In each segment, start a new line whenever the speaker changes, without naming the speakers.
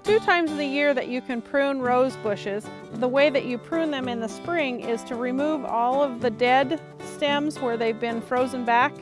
two times of the year that you can prune rose bushes. The way that you prune them in the spring is to remove all of the dead stems where they've been frozen back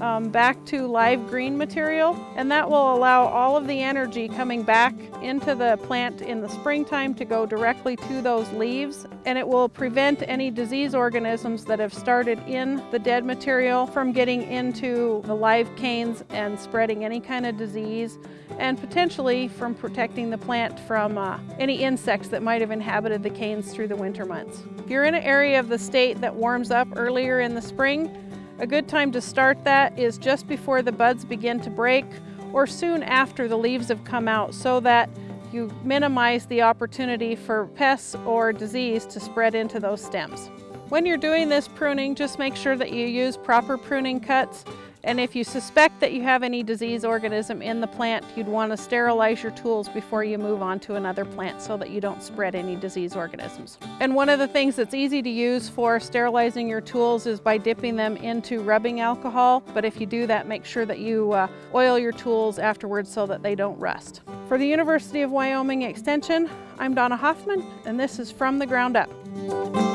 um, back to live green material and that will allow all of the energy coming back into the plant in the springtime to go directly to those leaves and it will prevent any disease organisms that have started in the dead material from getting into the live canes and spreading any kind of disease and potentially from protecting the plant from uh, any insects that might have inhabited the canes through the winter months. If you're in an area of the state that warms up earlier in the spring, a good time to start that is just before the buds begin to break or soon after the leaves have come out so that you minimize the opportunity for pests or disease to spread into those stems. When you're doing this pruning, just make sure that you use proper pruning cuts and if you suspect that you have any disease organism in the plant, you'd want to sterilize your tools before you move on to another plant so that you don't spread any disease organisms. And one of the things that's easy to use for sterilizing your tools is by dipping them into rubbing alcohol. But if you do that, make sure that you uh, oil your tools afterwards so that they don't rust. For the University of Wyoming Extension, I'm Donna Hoffman, and this is From the Ground Up.